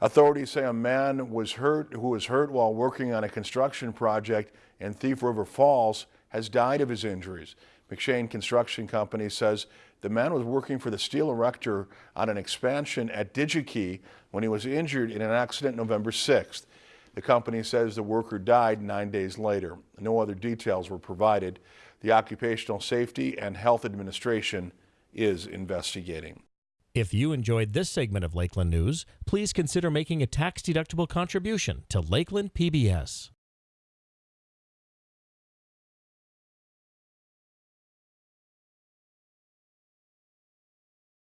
Authorities say a man was hurt who was hurt while working on a construction project in Thief River Falls has died of his injuries. McShane Construction Company says the man was working for the steel erector on an expansion at DigiKey when he was injured in an accident November 6th. The company says the worker died nine days later. No other details were provided. The Occupational Safety and Health Administration is investigating. If you enjoyed this segment of Lakeland News, please consider making a tax-deductible contribution to Lakeland PBS.